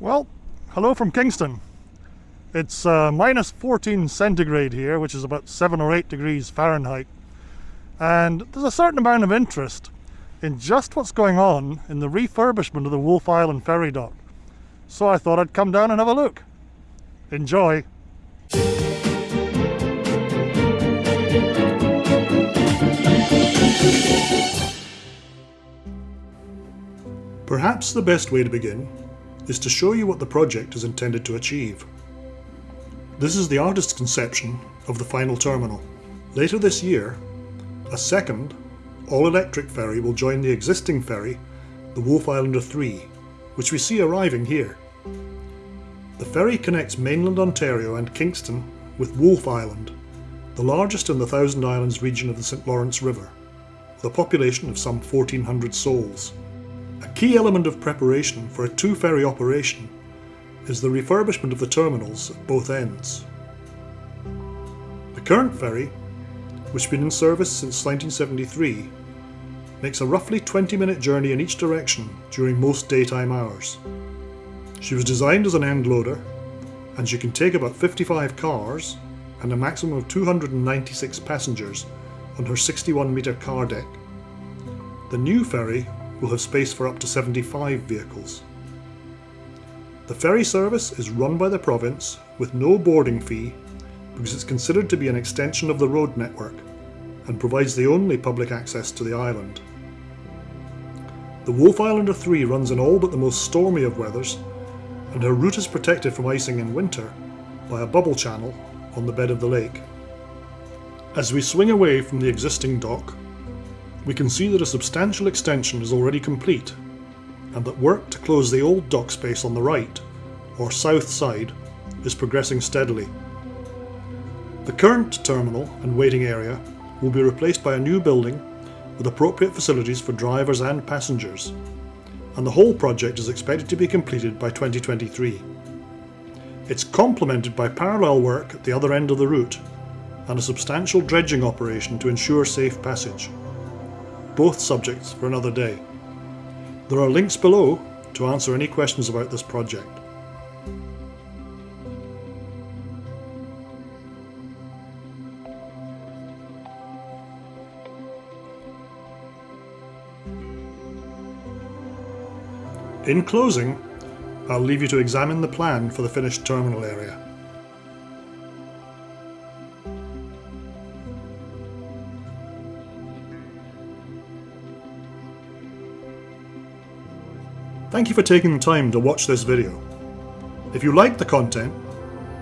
Well, hello from Kingston. It's uh, minus 14 centigrade here, which is about 7 or 8 degrees Fahrenheit. And there's a certain amount of interest in just what's going on in the refurbishment of the Wolfe Island ferry dock. So I thought I'd come down and have a look. Enjoy! Perhaps the best way to begin is to show you what the project is intended to achieve. This is the artist's conception of the final terminal. Later this year, a second, all-electric ferry will join the existing ferry, the Wolfe Islander 3, which we see arriving here. The ferry connects mainland Ontario and Kingston with Wolfe Island, the largest in the Thousand Islands region of the St Lawrence River, with a population of some 1400 souls. A key element of preparation for a two-ferry operation is the refurbishment of the terminals at both ends. The current ferry, which has been in service since 1973, makes a roughly 20 minute journey in each direction during most daytime hours. She was designed as an end loader and she can take about 55 cars and a maximum of 296 passengers on her 61 metre car deck. The new ferry will have space for up to 75 vehicles. The ferry service is run by the province with no boarding fee because it's considered to be an extension of the road network and provides the only public access to the island. The Wolfe Islander 3 runs in all but the most stormy of weathers and her route is protected from icing in winter by a bubble channel on the bed of the lake. As we swing away from the existing dock, we can see that a substantial extension is already complete and that work to close the old dock space on the right, or south side, is progressing steadily. The current terminal and waiting area will be replaced by a new building with appropriate facilities for drivers and passengers, and the whole project is expected to be completed by 2023. It's complemented by parallel work at the other end of the route and a substantial dredging operation to ensure safe passage both subjects for another day. There are links below to answer any questions about this project. In closing, I'll leave you to examine the plan for the finished terminal area. Thank you for taking the time to watch this video. If you like the content,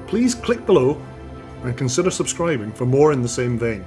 please click below and consider subscribing for more in the same vein.